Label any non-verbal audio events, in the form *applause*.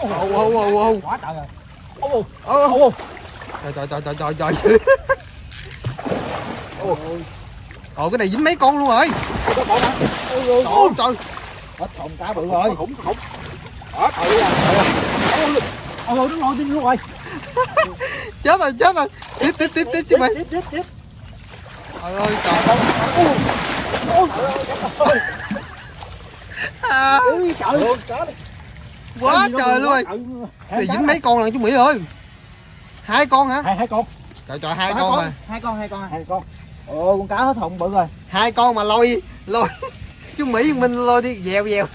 ô ô ô quá trời rồi. Ô ô ô trời trời trời trời trời trời. Ồ. Cái này dính mấy con luôn rồi? Hả ôi ôi Ôi trời. Hết thùng cá bự rồi. Khủng khủng đó trời ơi ôi ôi đúng rồi đúng rồi chết rồi chết rồi. Tiếp tiếp tiếp tiếp chứ mày. Tiếp tiếp tiếp trời ơi trời. Ôi ôi à, ôi trời cá quá trời luôn. Rồi thì dính mấy con lần chú mỹ ơi. Hai con hả? Hai hai con. Trời trời hai con mà. Hai con hai con hai con. Ồ con cá hết thùng bự rồi. Hai con mà lôi lôi. *laughs* Chú mỹ mình lôi đi dèo dèo